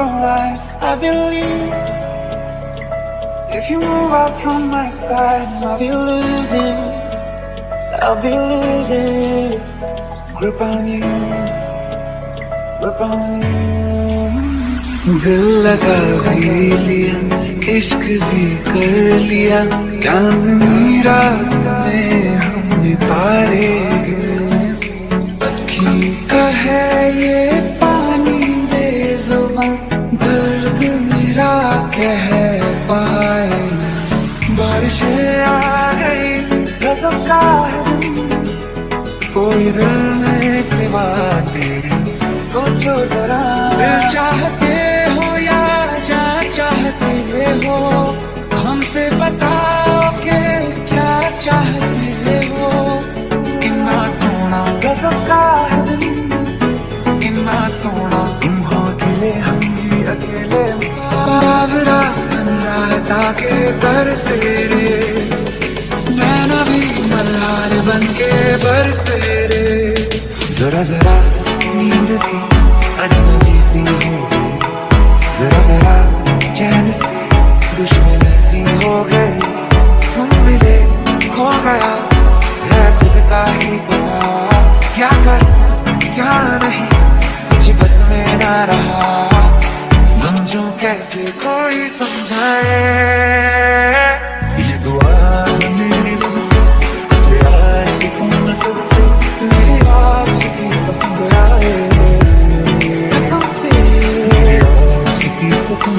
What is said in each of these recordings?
your eyes, I believe If you move out from my side, I'll be losing I'll be losing Grip on you Grip on you दिल लगा भी लिया इश्क भी कर लिया चांदनी रात में हमने तारे दर्द मेरा कह पाए बारिशें आ गई रसम का कोई दिल में सिवा तेरे, सोचो जरा। दिल चाहते हो या जा चाहते हो? हमसे बताओ के क्या चाहते हो? कितना सोना, कसम का कितना सोना बाबरा रहता के दर से रे नैना भी मल्हार बन के बरसे रे जरा जरा नींद भी अजनबी सी हो जरा जरा चैन से दुश्मन ऐसी हो गई। हम मिले हो गया, है खुद का ही पता। क्या करूँ? कितना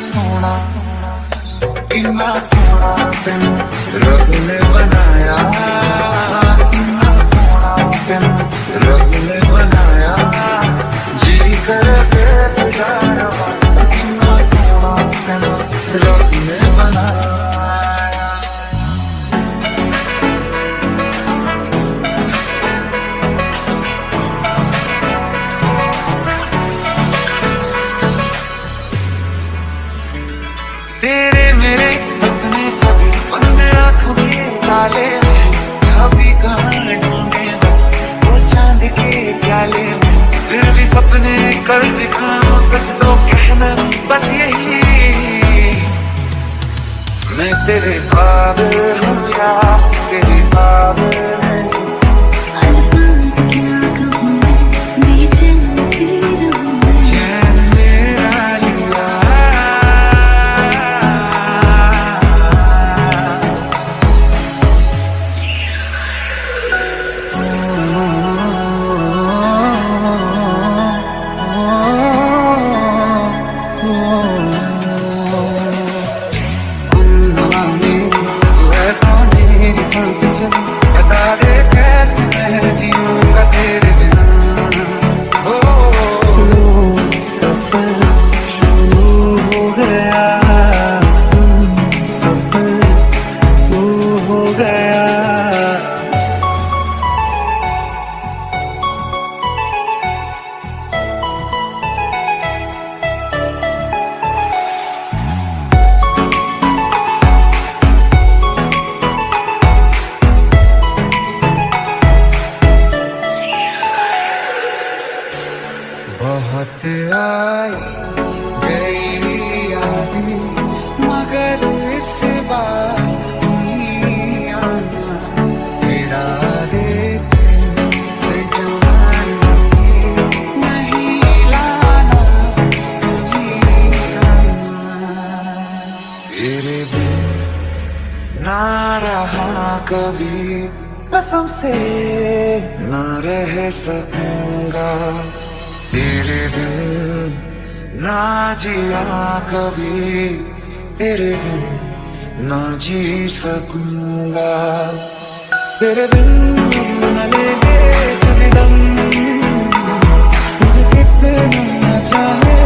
सोना कितना सोना तेन रब ने बनाया कितना सोना तेन रब ने बनाया जी कर के सोना तेन रब ने बनाया ताले में। चाबी वो चाँद के प्याले फिर भी सपने कर दिखाओ सच तो कहना बस यही। मैं तेरे काबिल हूँ या तेरे काबिल कभी कसम से ना रह सकूँगा। तेरे बिन ना जिया कभी तेरे बिन ना जी सकूँगा। तेरे बिन न लेंगे कभी दम मुझे कितना चाहे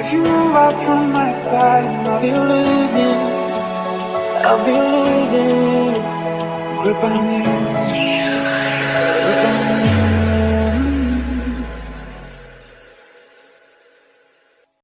if you move out from my side, I'll be losing. I'll be losing grip on you.